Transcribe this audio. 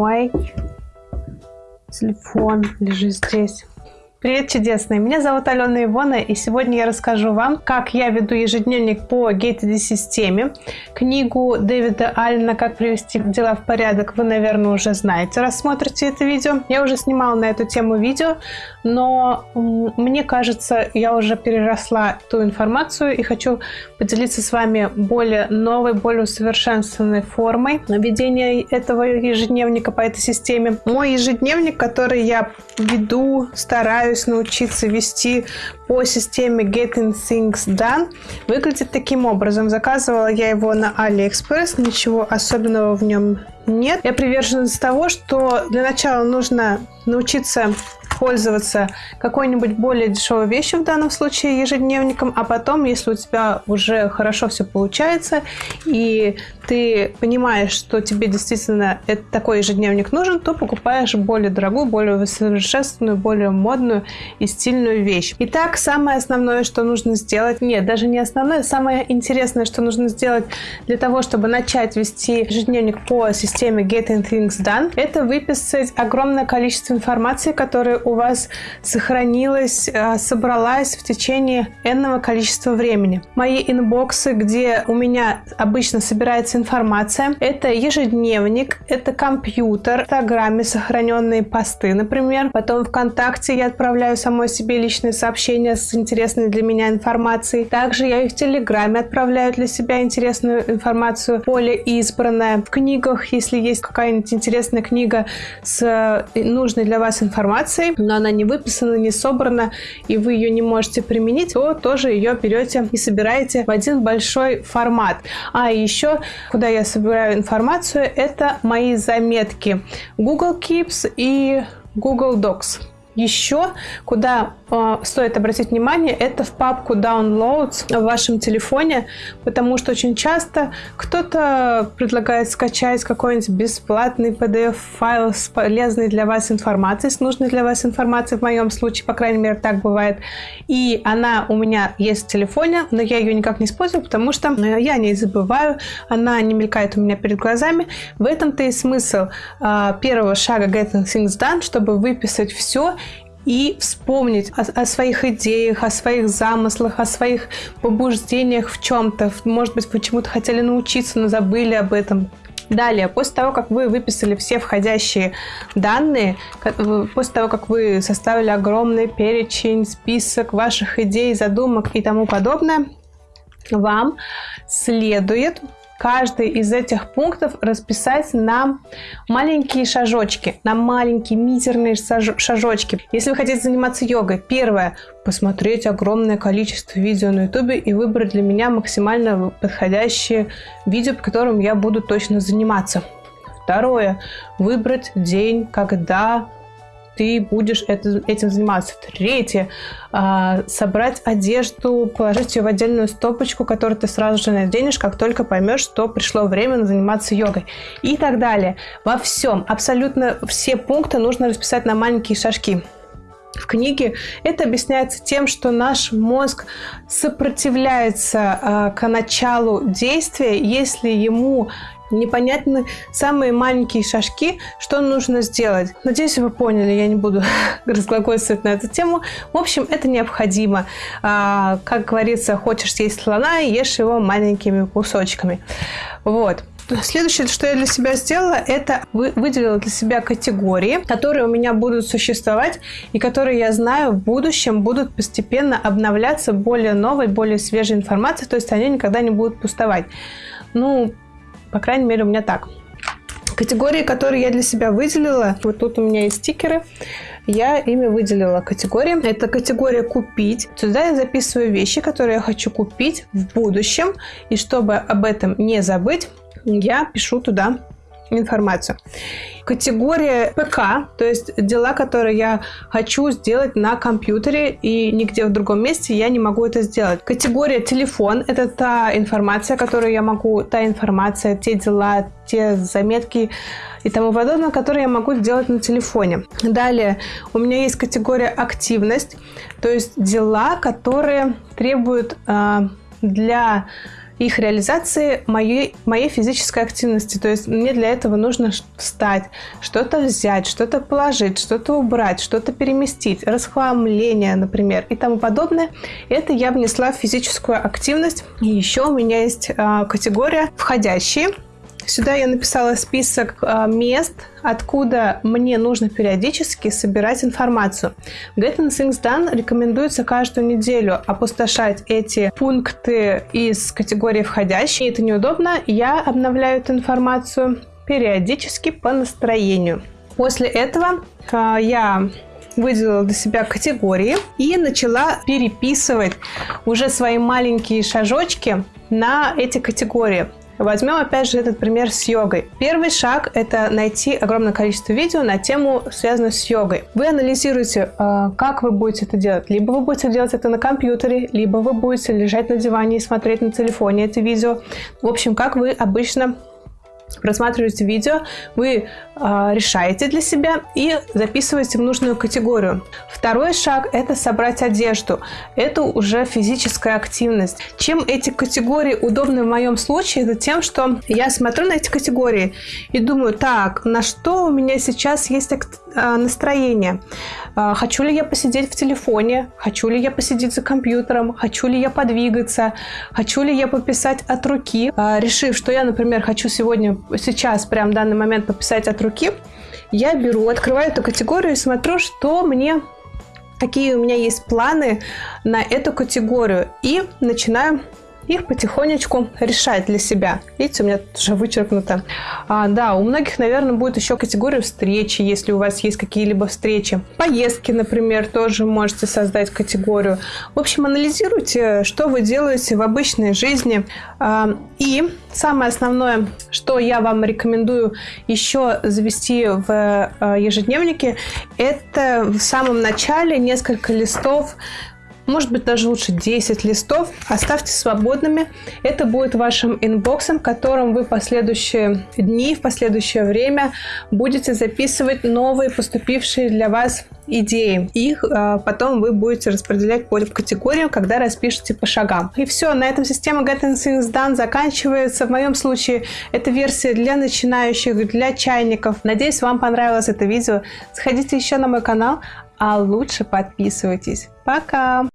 Ой, телефон лежит здесь. Привет, чудесные! Меня зовут Алена Ивона, и сегодня я расскажу вам, как я веду ежедневник по GateD-системе. Книгу Дэвида Аллена «Как привести дела в порядок» вы, наверное, уже знаете, рассмотрите это видео. Я уже снимала на эту тему видео, но мне кажется, я уже переросла ту информацию и хочу поделиться с вами более новой, более усовершенствованной формой ведения этого ежедневника по этой системе. Мой ежедневник, который я веду, стараюсь пытаюсь научиться вести по системе Getting Things Done, выглядит таким образом. Заказывала я его на AliExpress, ничего особенного в нем нет. Я приверженец того, что для начала нужно научиться пользоваться какой-нибудь более дешевой вещью, в данном случае ежедневником, а потом, если у тебя уже хорошо все получается, и ты понимаешь, что тебе действительно это, такой ежедневник нужен, то покупаешь более дорогую, более усовершенствованную, более модную и стильную вещь. Итак, самое основное, что нужно сделать, нет, даже не основное, самое интересное, что нужно сделать для того, чтобы начать вести ежедневник по системе Getting Things Done, это выписать огромное количество информации, которая у вас сохранилась, э, собралась в течение энного количества времени. Мои инбоксы, где у меня обычно собирается информация, это ежедневник, это компьютер, в Инстаграме сохраненные посты, например. Потом ВКонтакте я отправляю самой себе личные сообщения с интересной для меня информацией. Также я и в Телеграме отправляю для себя интересную информацию, поле избранное. В книгах, если есть какая-нибудь интересная книга с э, нужной для вас информацией, но она не выписана, не собрана, и вы ее не можете применить, то тоже ее берете и собираете в один большой формат. А еще, куда я собираю информацию, это мои заметки Google Keeps и Google Docs. Еще, куда э, стоит обратить внимание, это в папку Downloads в вашем телефоне, потому что очень часто кто-то предлагает скачать какой-нибудь бесплатный PDF-файл с полезной для вас информацией, с нужной для вас информацией, в моем случае, по крайней мере, так бывает. И она у меня есть в телефоне, но я ее никак не использую, потому что э, я не забываю, она не мелькает у меня перед глазами. В этом-то и смысл э, первого шага Getting Things Done, чтобы выписать все и вспомнить о, о своих идеях, о своих замыслах, о своих побуждениях в чем-то. Может быть, почему-то хотели научиться, но забыли об этом. Далее, после того, как вы выписали все входящие данные, после того, как вы составили огромный перечень, список ваших идей, задумок и тому подобное, вам следует каждый из этих пунктов расписать на маленькие шажочки, на маленькие мизерные шажочки. Если вы хотите заниматься йогой, первое – посмотреть огромное количество видео на ютубе и выбрать для меня максимально подходящее видео, по которым я буду точно заниматься. Второе – выбрать день, когда ты будешь это, этим заниматься. Третье, э, собрать одежду, положить ее в отдельную стопочку, которую ты сразу же наденешь, как только поймешь, что пришло время заниматься йогой. И так далее. Во всем, абсолютно все пункты нужно расписать на маленькие шажки. В книге это объясняется тем, что наш мозг сопротивляется э, к началу действия, если ему непонятны самые маленькие шажки, что нужно сделать. Надеюсь, вы поняли, я не буду разглагольствовать на эту тему. В общем, это необходимо. А, как говорится, хочешь съесть слона, ешь его маленькими кусочками. Вот. Следующее, что я для себя сделала, это выделила для себя категории, которые у меня будут существовать и которые я знаю в будущем будут постепенно обновляться более новой, более свежей информацией, то есть они никогда не будут пустовать. Ну, по крайней мере, у меня так. Категории, которые я для себя выделила, вот тут у меня есть стикеры, я ими выделила категории. Это категория «Купить». Сюда я записываю вещи, которые я хочу купить в будущем. И чтобы об этом не забыть, я пишу туда информацию. Категория ПК, то есть дела, которые я хочу сделать на компьютере и нигде в другом месте я не могу это сделать. Категория телефон – это та информация, которую я могу, та информация, те дела, те заметки и тому подобное, которые я могу сделать на телефоне. Далее у меня есть категория активность, то есть дела, которые требуют э, для их реализации моей, моей физической активности. То есть мне для этого нужно встать, что-то взять, что-то положить, что-то убрать, что-то переместить, расхламление, например, и тому подобное. Это я внесла в физическую активность. И еще у меня есть э, категория «Входящие». Сюда я написала список э, мест, откуда мне нужно периодически собирать информацию. В Getting Things Done рекомендуется каждую неделю опустошать эти пункты из категории входящие. Это неудобно. Я обновляю эту информацию периодически по настроению. После этого э, я выделила для себя категории и начала переписывать уже свои маленькие шажочки на эти категории. Возьмем опять же этот пример с йогой. Первый шаг – это найти огромное количество видео на тему, связанную с йогой. Вы анализируете, а, как вы будете это делать. Либо вы будете делать это на компьютере, либо вы будете лежать на диване и смотреть на телефоне это видео. В общем, как вы обычно просматриваете видео, вы э, решаете для себя и записываете в нужную категорию. Второй шаг – это собрать одежду. Это уже физическая активность. Чем эти категории удобны в моем случае, это тем, что я смотрю на эти категории и думаю, так, на что у меня сейчас есть настроение? А, хочу ли я посидеть в телефоне? Хочу ли я посидеть за компьютером? Хочу ли я подвигаться? Хочу ли я пописать от руки? Решив, что я, например, хочу сегодня сейчас, прям в данный момент пописать от руки, я беру, открываю эту категорию и смотрю, что мне какие у меня есть планы на эту категорию и начинаю их потихонечку решать для себя. Видите, у меня тут уже вычеркнуто. А, да, у многих, наверное, будет еще категория встречи, если у вас есть какие-либо встречи. Поездки, например, тоже можете создать категорию. В общем, анализируйте, что вы делаете в обычной жизни. А, и самое основное, что я вам рекомендую еще завести в а, ежедневнике, это в самом начале несколько листов может быть даже лучше 10 листов, оставьте свободными. Это будет вашим инбоксом, в котором вы в последующие дни, в последующее время будете записывать новые поступившие для вас идеи. Их а, потом вы будете распределять по категориям, когда распишете по шагам. И все, на этом система Getting Things Done заканчивается. В моем случае это версия для начинающих, для чайников. Надеюсь, вам понравилось это видео. Сходите еще на мой канал, а лучше подписывайтесь. Пока!